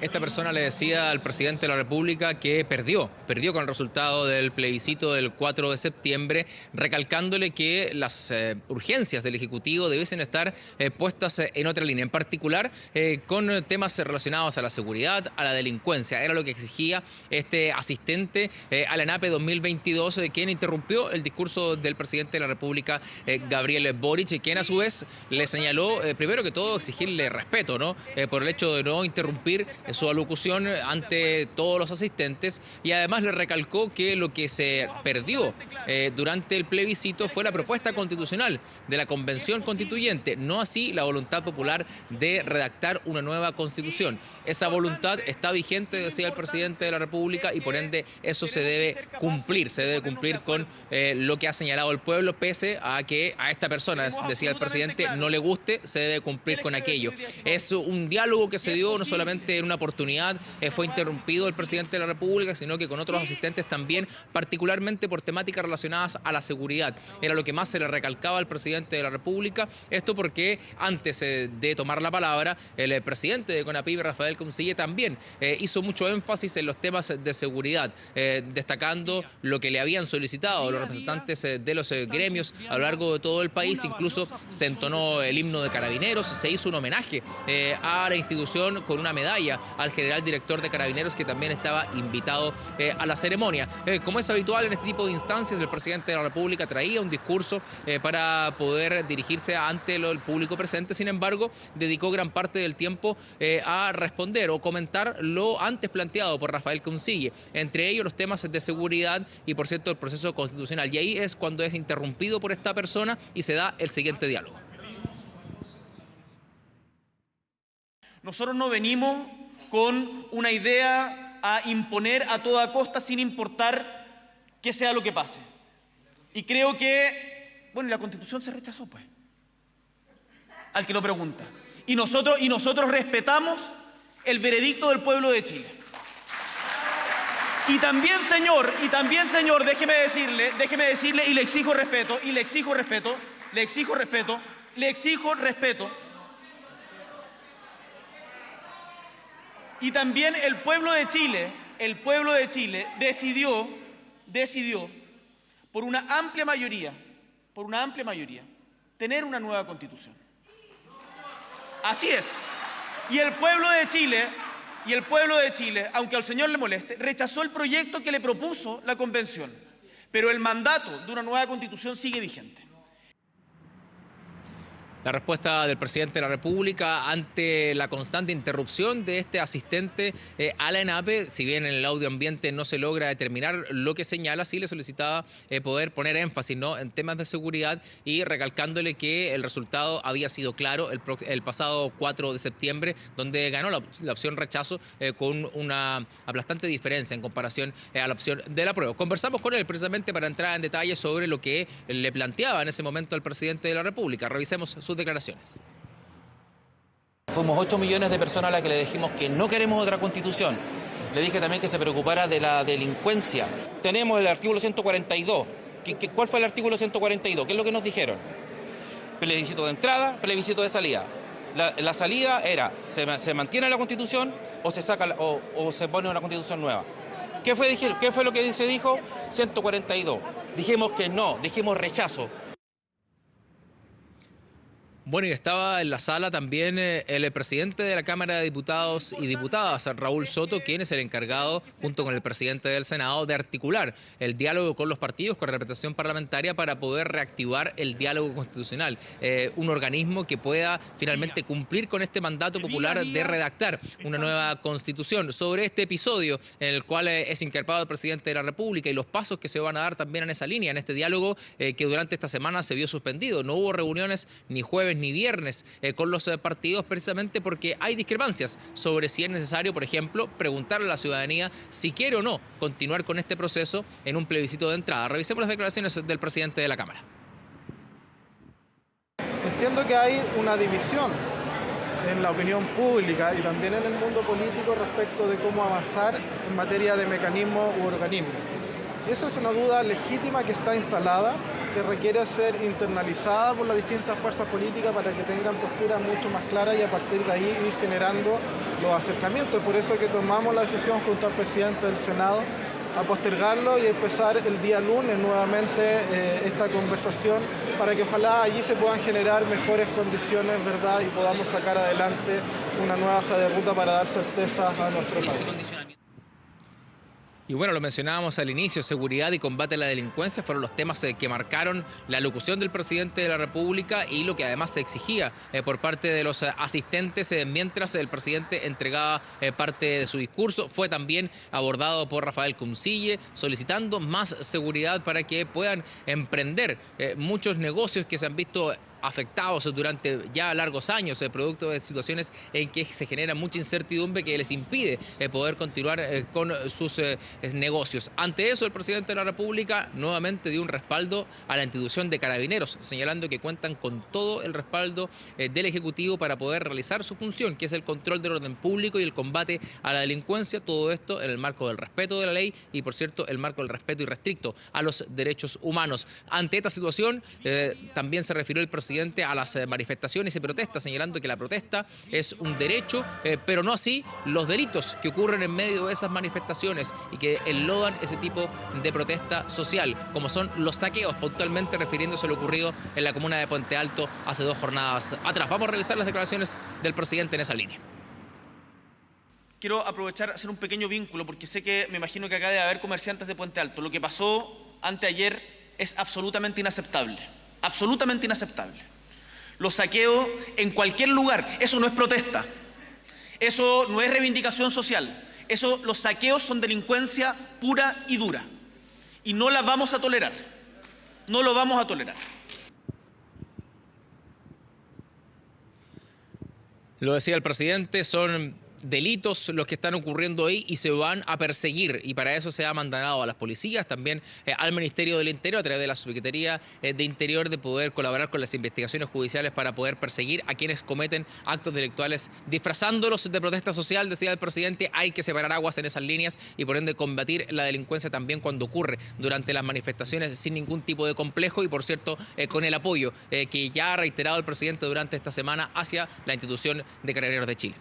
Esta persona le decía al presidente de la República que perdió, perdió con el resultado del plebiscito del 4 de septiembre, recalcándole que las eh, urgencias del Ejecutivo debiesen estar eh, puestas en otra línea, en particular eh, con temas relacionados a la seguridad, a la delincuencia. Era lo que exigía este asistente a la ENAPE 2022, quien interrumpió el discurso del presidente de la República, Gabriel Boric, quien a su vez le señaló, primero que todo, exigirle respeto, ¿no? por el hecho de no interrumpir su alocución ante todos los asistentes y además le recalcó que lo que se perdió eh, durante el plebiscito fue la propuesta constitucional de la Convención Constituyente, no así la voluntad popular de redactar una nueva constitución. Esa voluntad está vigente, decía el presidente de la República, y por ende eso se debe cumplir, se debe cumplir con eh, lo que ha señalado el pueblo, pese a que a esta persona, decía el presidente, no le guste, se debe cumplir con aquello. Es un diálogo que se dio no solamente en una oportunidad eh, fue interrumpido el presidente de la República, sino que con otros asistentes también, particularmente por temáticas relacionadas a la seguridad. Era lo que más se le recalcaba al presidente de la República. Esto porque antes eh, de tomar la palabra, el eh, presidente de CONAPIB, Rafael Consille, también hizo mucho énfasis en los temas de seguridad, destacando lo que le habían solicitado los representantes de los gremios a lo largo de todo el país. Incluso se entonó el himno de carabineros, se hizo un homenaje a la institución con una medalla al general director de Carabineros que también estaba invitado eh, a la ceremonia. Eh, como es habitual en este tipo de instancias, el presidente de la República traía un discurso eh, para poder dirigirse ante el público presente, sin embargo, dedicó gran parte del tiempo a responder o comentar lo antes planteado por Rafael Consille, entre ellos los temas de seguridad y, por cierto, el proceso constitucional. Y ahí es cuando es interrumpido por esta persona y se da el siguiente diálogo. Nosotros no venimos con una idea a imponer a toda costa sin importar que sea lo que pase. Y creo que, bueno, la constitución se rechazó, pues, al que lo pregunta. Y nosotros, y nosotros respetamos el veredicto del pueblo de Chile. Y también, señor, y también, señor, déjeme decirle, déjeme decirle, y le exijo respeto, y le exijo respeto, le exijo respeto, le exijo respeto Y también el pueblo de Chile, el pueblo de Chile decidió, decidió, por una amplia mayoría, por una amplia mayoría, tener una nueva constitución. Así es. Y el pueblo de Chile, y el pueblo de Chile, aunque al señor le moleste, rechazó el proyecto que le propuso la convención. Pero el mandato de una nueva constitución sigue vigente. La respuesta del presidente de la República ante la constante interrupción de este asistente eh, a la ENAPE, si bien en el audio ambiente no se logra determinar lo que señala, sí le solicitaba eh, poder poner énfasis en temas de seguridad y recalcándole que el resultado había sido claro el, pasado 4 de septiembre, donde ganó la, opción rechazo eh, con una aplastante diferencia en comparación a la opción de la prueba. Conversamos con él precisamente para entrar en detalle sobre lo que le planteaba en ese momento al presidente de la República. Revisemos sus declaraciones. Fuimos 8 millones de personas a las que le dijimos que no queremos otra constitución. Le dije también que se preocupara de la delincuencia. Tenemos el artículo 142. cuál fue el artículo 142? ¿Qué es lo que nos dijeron? Plebiscito de entrada, plebiscito de salida. La, salida era, se, mantiene la constitución o se, saca, o, se pone una constitución nueva. ¿Qué fue, ¿Qué fue lo que se dijo? 142. Dijimos que no, dijimos rechazo. Bueno, y estaba en la sala también eh, el presidente de la Cámara de Diputados y Diputadas, Raúl Soto, quien es el encargado, junto con el presidente del Senado, de articular el diálogo con los partidos, con la representación parlamentaria, para poder reactivar el diálogo constitucional. Eh, un organismo que pueda finalmente cumplir con este mandato popular de redactar una nueva constitución. Sobre este episodio en el cual eh, es incarpado el presidente de la República y los pasos que se van a dar también en esa línea, en este diálogo que durante esta semana se vio suspendido. No hubo reuniones ni jueves ni viernes eh, con los eh, partidos precisamente porque hay discrepancias sobre si es necesario, por ejemplo, preguntarle a la ciudadanía si quiere o no continuar con este proceso en un plebiscito de entrada. Revisemos las declaraciones del presidente de la Cámara. Entiendo que hay una división en la opinión pública y también en el mundo político respecto de cómo avanzar en materia de mecanismo u organismo. Esa es una duda legítima que está instalada que requiere ser internalizada por las distintas fuerzas políticas para que tengan posturas mucho más claras y a partir de ahí ir generando los acercamientos. Por eso que tomamos la decisión junto al presidente del Senado a postergarlo y empezar el día lunes nuevamente eh, esta conversación para que ojalá allí se puedan generar mejores condiciones, ¿verdad? Y podamos sacar adelante una nueva hoja de ruta para dar certezas a nuestro país. Y bueno, lo mencionábamos al inicio, seguridad y combate a la delincuencia fueron los temas eh, que marcaron la locución del presidente de la República y lo que además se exigía eh, por parte de los eh, asistentes mientras el presidente entregaba parte de su discurso. Fue también abordado por Rafael Cuncille solicitando más seguridad para que puedan emprender muchos negocios que se han visto afectados durante ya largos años, el producto de situaciones en que se genera mucha incertidumbre que les impide eh, poder continuar eh, con sus eh, negocios. Ante eso, el presidente de la República nuevamente dio un respaldo a la institución de carabineros, señalando que cuentan con todo el respaldo del Ejecutivo para poder realizar su función, que es el control del orden público y el combate a la delincuencia, todo esto en el marco del respeto de la ley y, por cierto, el marco del respeto irrestricto a los derechos humanos. Ante esta situación, también se refirió el presidente a las eh, manifestaciones y protestas, señalando que la protesta es un derecho, eh, pero no así los delitos que ocurren en medio de esas manifestaciones y que enlodan ese tipo de protesta social, como son los saqueos, puntualmente refiriéndose a lo ocurrido en la comuna de Puente Alto hace dos jornadas atrás. Vamos a revisar las declaraciones del presidente en esa línea. Quiero aprovechar hacer un pequeño vínculo porque sé que me imagino que acá debe haber comerciantes de Puente Alto. Lo que pasó anteayer es absolutamente inaceptable absolutamente inaceptable. Los saqueos en cualquier lugar, eso no es protesta, eso no es reivindicación social, eso, los saqueos son delincuencia pura y dura. Y no la vamos a tolerar, no lo vamos a tolerar. Lo decía el presidente, son delitos los que están ocurriendo ahí y se van a perseguir. Y para eso se ha mandado a las policías, también eh, al Ministerio del Interior, a través de la Subsecretaría eh, de Interior, de poder colaborar con las investigaciones judiciales para poder perseguir a quienes cometen actos delictuales disfrazándolos de protesta social, decía el presidente, hay que separar aguas en esas líneas y por ende combatir la delincuencia también cuando ocurre durante las manifestaciones sin ningún tipo de complejo y por cierto eh, con el apoyo que ya ha reiterado el presidente durante esta semana hacia la institución de Carabineros de Chile.